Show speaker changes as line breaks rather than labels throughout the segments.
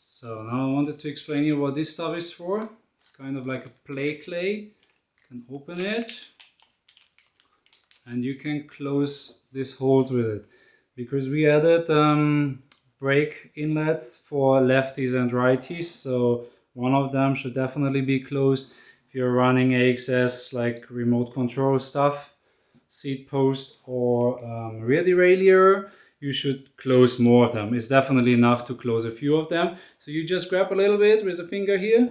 So now I wanted to explain you what this stuff is for. It's kind of like a play clay. You can open it and you can close this hold with it because we added um, brake inlets for lefties and righties so one of them should definitely be closed if you're running AXS like remote control stuff seat post or um, rear derailleur you should close more of them. It's definitely enough to close a few of them. So you just grab a little bit with the finger here.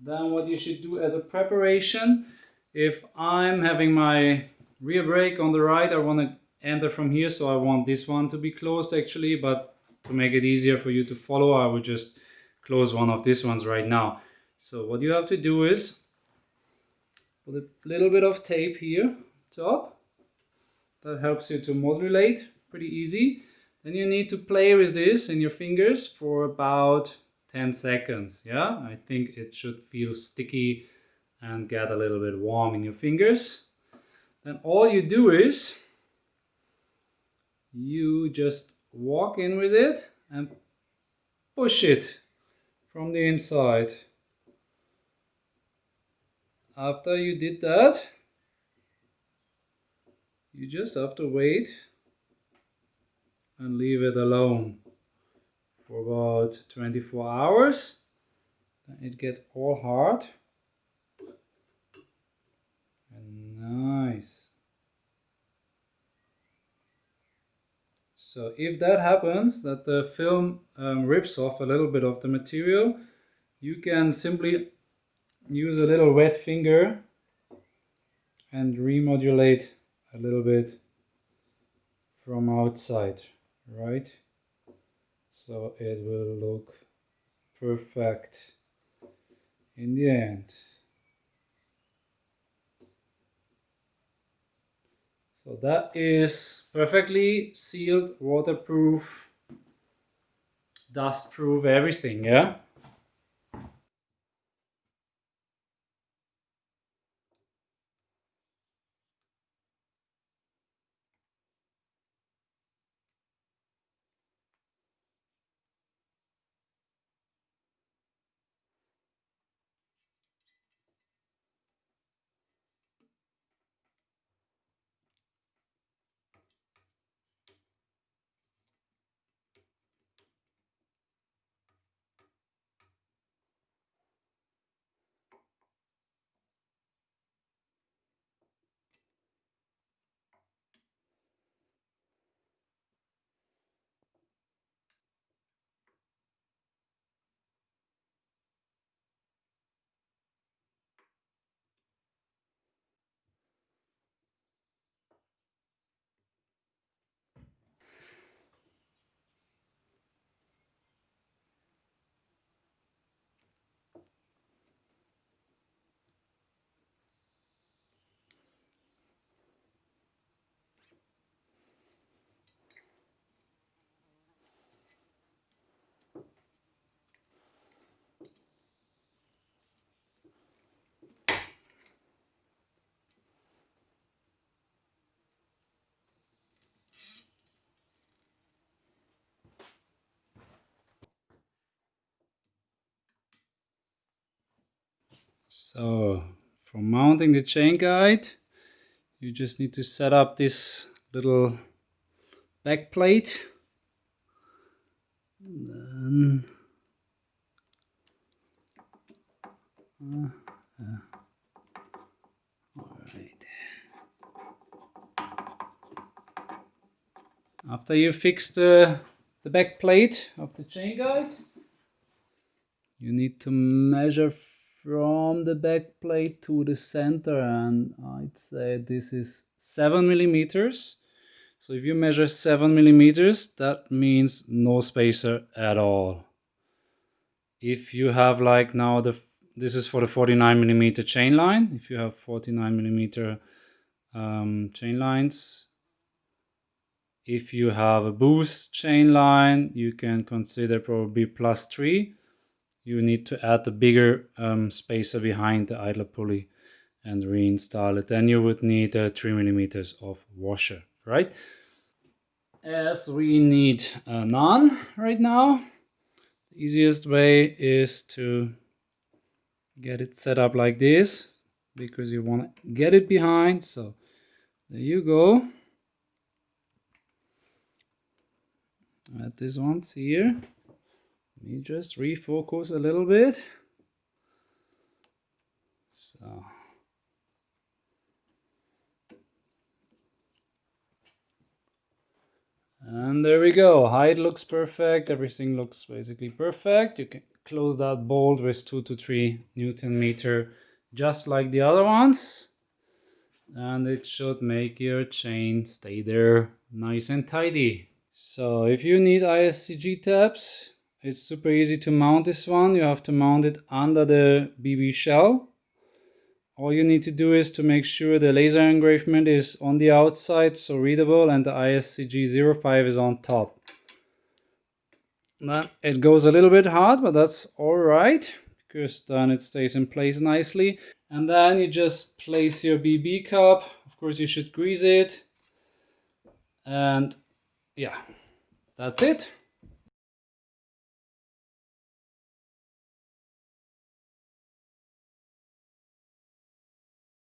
Then what you should do as a preparation if I'm having my rear brake on the right, I want to enter from here, so I want this one to be closed actually, but to make it easier for you to follow, I will just close one of these ones right now. So what you have to do is put a little bit of tape here top. That helps you to modulate, pretty easy. Then you need to play with this in your fingers for about 10 seconds. Yeah, I think it should feel sticky and get a little bit warm in your fingers. Then all you do is you just walk in with it and push it from the inside. After you did that, you just have to wait and leave it alone for about 24 hours. Then It gets all hard. And nice. So if that happens, that the film um, rips off a little bit of the material, you can simply use a little wet finger and remodulate a little bit from outside, right? So it will look perfect in the end. So that is perfectly sealed, waterproof, dust-proof, everything, yeah? So for mounting the chain guide, you just need to set up this little back plate. And then uh, uh. After you fix the, the back plate of the chain guide, you need to measure from the back plate to the center and I'd say this is 7 millimeters. So if you measure 7 millimeters that means no spacer at all. If you have like now the this is for the 49 millimeter chain line. If you have 49 millimeter um, chain lines if you have a boost chain line you can consider probably plus 3 you need to add a bigger um, spacer behind the idler pulley and reinstall it. Then you would need uh, 3 millimeters of washer, right? As we need uh, none right now, the easiest way is to get it set up like this because you want to get it behind so there you go add this once here let me just refocus a little bit. So. And there we go. Height looks perfect. Everything looks basically perfect. You can close that bolt with two to three newton meter just like the other ones. And it should make your chain stay there nice and tidy. So if you need ISCG tabs it's super easy to mount this one you have to mount it under the BB shell all you need to do is to make sure the laser engravement is on the outside so readable and the ISCG 05 is on top then it goes a little bit hard, but that's all right because then it stays in place nicely. And then you just place your BB cup. Of course, you should grease it. And yeah, that's it.